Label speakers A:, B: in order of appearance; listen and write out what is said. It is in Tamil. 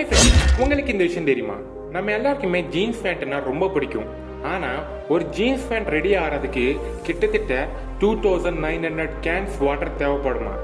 A: ஹாய் ஃப்ரெண்ட்ஸ் உங்களுக்கு இந்த விஷயம் தெரியுமா? நம்ம எல்லாருக்குமே ஜீன்ஸ் பேண்ட்னா ரொம்ப பிடிக்கும். ஆனா ஒரு ஜீன்ஸ் பேண்ட் ரெடி ஆகிறதுக்கு கிட்டத்தட்ட two thousand nine hundred cans water தேவைப்படுமா?